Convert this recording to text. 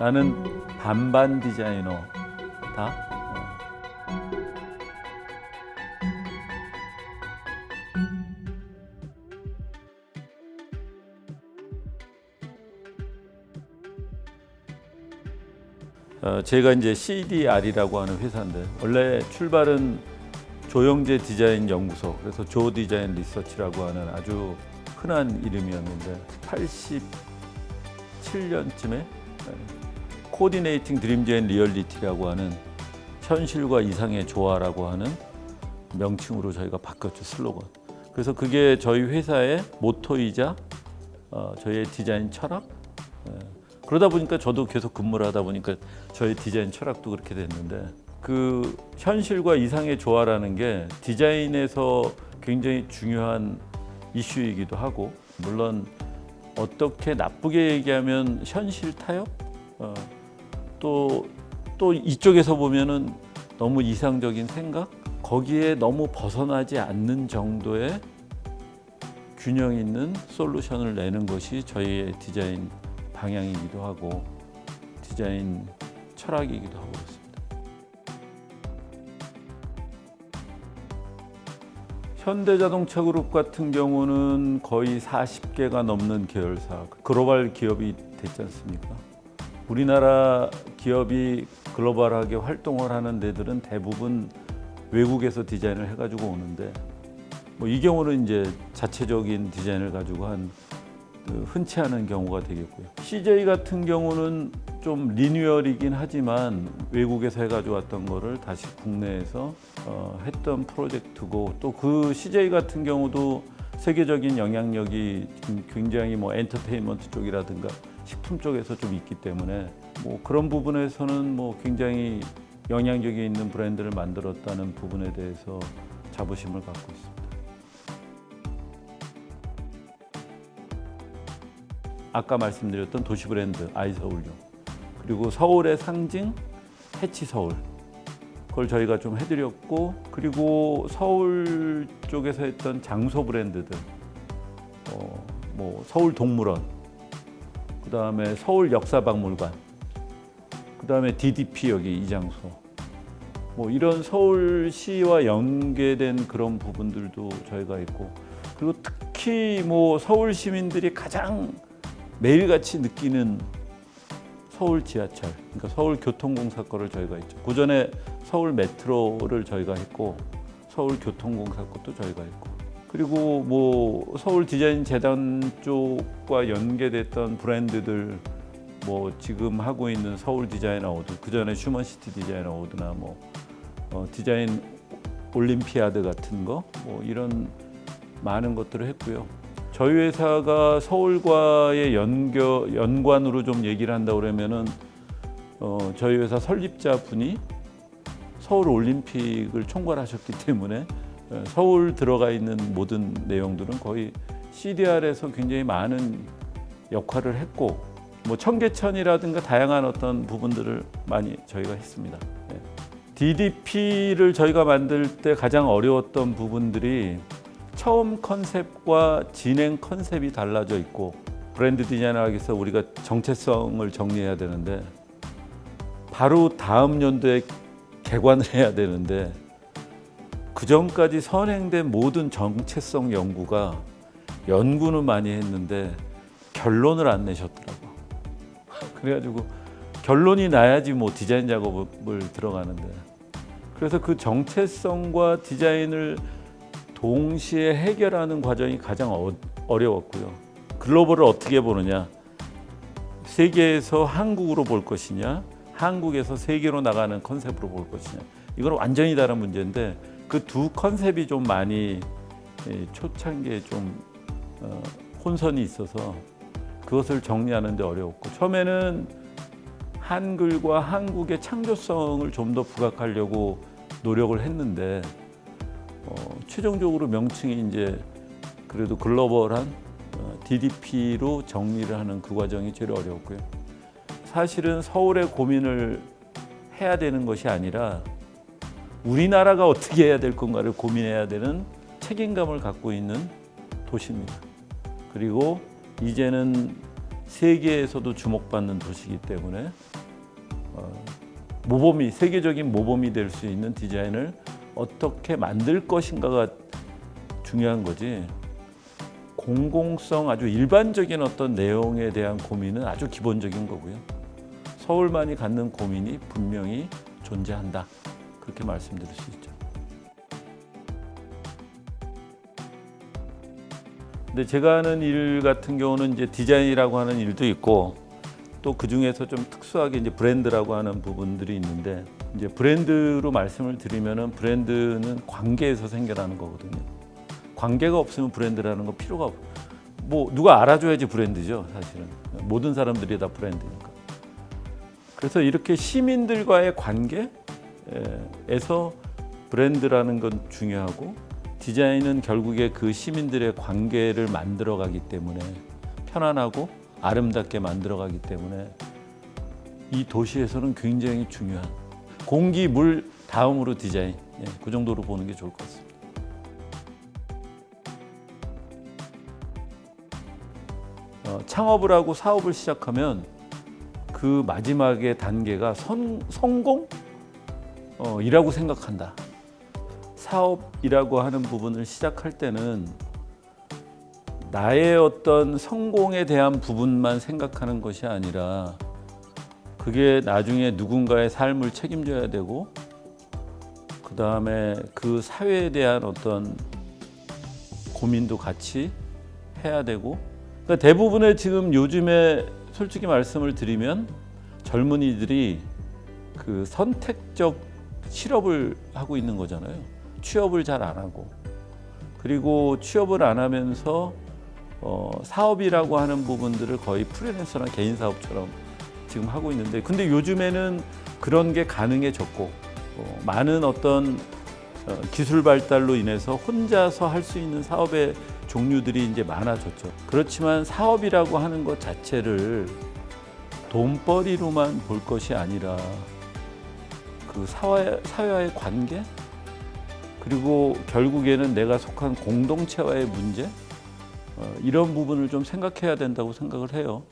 나는 반반 디자이너다. 어. 어, 제가 이제 CDR이라고 하는 회사인데 원래 출발은 조영재 디자인 연구소 그래서 조 디자인 리서치라고 하는 아주 흔한 이름이었는데 87년쯤에 coordinating dreams and reality라고 하는 현실과 이상의 조화라고 하는 명칭으로 저희가 바꿨죠 슬로건. 그래서 그게 저희 회사의 모토이자 어, 저희의 디자인 철학. 예. 그러다 보니까 저도 계속 근무를 하다 보니까 저희 디자인 철학도 그렇게 됐는데 그 현실과 이상의 조화라는 게 디자인에서 굉장히 중요한 이슈이기도 하고 물론 어떻게 나쁘게 얘기하면 현실 타협 어, 또, 또 이쪽에서 보면은 너무 이상적인 생각? 거기에 너무 벗어나지 않는 정도의 균형 있는 솔루션을 내는 것이 저희의 디자인 방향이기도 하고 디자인 철학이기도 하고 현대자동차 그룹 같은 경우는 거의 40개가 넘는 계열사 글로벌 기업이 됐지 않습니까? 우리나라 기업이 글로벌하게 활동을 하는 데들은 대부분 외국에서 디자인을 해가지고 오는데 뭐 이 경우는 이제 자체적인 디자인을 가지고 한그 흔치 않은 경우가 되겠고요. CJ 같은 경우는 좀 리뉴얼이긴 하지만 외국에서 해가지고 왔던 거를 다시 국내에서 어, 했던 프로젝트고 또 그 CJ 같은 경우도 세계적인 영향력이 굉장히 뭐 엔터테인먼트 쪽이라든가 식품 쪽에서 좀 있기 때문에 뭐 그런 부분에서는 뭐 굉장히 영향력이 있는 브랜드를 만들었다는 부분에 대해서 자부심을 갖고 있습니다. 아까 말씀드렸던 도시 브랜드 아이서울용 그리고 서울의 상징 해치 서울. 그걸 저희가 좀 해드렸고 그리고 서울 쪽에서 했던 장소 브랜드들. 어, 뭐 서울 동물원. 그 다음에 서울 역사박물관. 그 다음에 DDP 여기 이 장소. 뭐 이런 서울시와 연계된 그런 부분들도 저희가 있고 그리고 특히 뭐 서울 시민들이 가장 매일같이 느끼는 서울 지하철, 그러니까 서울 교통공사 거를 저희가 있죠. 그 전에 서울 메트로를 저희가 했고 서울 교통공사 것도 저희가 했고 그리고 뭐 서울 디자인 재단 쪽과 연계됐던 브랜드들 뭐 지금 하고 있는 서울 디자인 어워드 그 전에 휴먼시티 디자인 어워드나 뭐 어, 디자인 올림피아드 같은 거 뭐 이런 많은 것들을 했고요. 저희 회사가 서울과의 연결, 연관으로 좀 얘기를 한다 그러면은 어, 저희 회사 설립자 분이 서울 올림픽을 총괄하셨기 때문에 어, 서울 들어가 있는 모든 내용들은 거의 CDR에서 굉장히 많은 역할을 했고 뭐 청계천이라든가 다양한 어떤 부분들을 많이 저희가 했습니다. 네. DDP를 저희가 만들 때 가장 어려웠던 부분들이 처음 컨셉과 진행 컨셉이 달라져 있고 브랜드 위해서 우리가 정체성을 정리해야 되는데 바로 다음 연도에 개관을 해야 되는데 그 전까지 선행된 모든 정체성 연구가 연구는 많이 했는데 결론을 안 내셨더라고. 그래가지고 결론이 나야지 뭐 디자인 작업을 들어가는데 그래서 그 정체성과 디자인을 동시에 해결하는 과정이 가장 어, 어려웠고요. 글로벌을 어떻게 보느냐, 세계에서 한국으로 볼 것이냐, 한국에서 세계로 나가는 컨셉으로 볼 것이냐, 이건 완전히 다른 문제인데 그 두 컨셉이 좀 많이 예, 초창기에 좀 어, 혼선이 있어서 그것을 정리하는 데 어려웠고 처음에는 한글과 한국의 창조성을 좀 더 부각하려고 노력을 했는데 어, 최종적으로 명칭이 이제 그래도 글로벌한 어, DDP로 정리를 하는 그 과정이 제일 어려웠고요. 사실은 서울의 고민을 해야 되는 것이 아니라 우리나라가 어떻게 해야 될 건가를 고민해야 되는 책임감을 갖고 있는 도시입니다. 그리고 이제는 세계에서도 주목받는 도시이기 때문에 어, 모범이 세계적인 모범이 될 수 있는 디자인을 어떻게 만들 것인가가 중요한 거지. 공공성 아주 일반적인 어떤 내용에 대한 고민은 아주 기본적인 거고요. 서울만이 갖는 고민이 분명히 존재한다. 그렇게 말씀드릴 수 있죠. 근데 제가 하는 일 같은 경우는 이제 디자인이라고 하는 일도 있고 또 그 중에서 좀 특수하게 이제 브랜드라고 하는 부분들이 있는데 이제 브랜드로 말씀을 드리면은 브랜드는 관계에서 생겨나는 거거든요. 관계가 없으면 브랜드라는 거 필요가 없. 뭐 누가 알아줘야지 브랜드죠, 사실은. 모든 사람들이 다 브랜드니까. 그래서 이렇게 시민들과의 관계에서 브랜드라는 건 중요하고 디자인은 결국에 그 시민들의 관계를 만들어 가기 때문에 편안하고 아름답게 만들어가기 때문에 이 도시에서는 굉장히 중요한 공기, 물 다음으로 디자인 예, 그 정도로 보는 게 좋을 것 같습니다. 어, 창업을 하고 사업을 시작하면 그 마지막의 단계가 선, 성공? 어, 이라고 생각한다. 사업이라고 하는 부분을 시작할 때는 나의 어떤 성공에 대한 부분만 생각하는 것이 아니라 그게 나중에 누군가의 삶을 책임져야 되고 그 다음에 그 사회에 대한 어떤 고민도 같이 해야 되고 그러니까 대부분의 지금 요즘에 솔직히 말씀을 드리면 젊은이들이 그 선택적 실업을 하고 있는 거잖아요. 취업을 잘 안 하고 그리고 취업을 안 하면서 어, 사업이라고 하는 부분들을 거의 프리랜서나 개인 사업처럼 지금 하고 있는데 근데 요즘에는 그런 게 가능해졌고 어, 많은 어떤 어, 기술 발달로 인해서 혼자서 할 수 있는 사업의 종류들이 이제 많아졌죠. 그렇지만 사업이라고 하는 것 자체를 돈벌이로만 볼 것이 아니라 그 사회, 사회와의 관계 그리고 결국에는 내가 속한 공동체와의 문제 어, 이런 부분을 좀 생각해야 된다고 생각을 해요.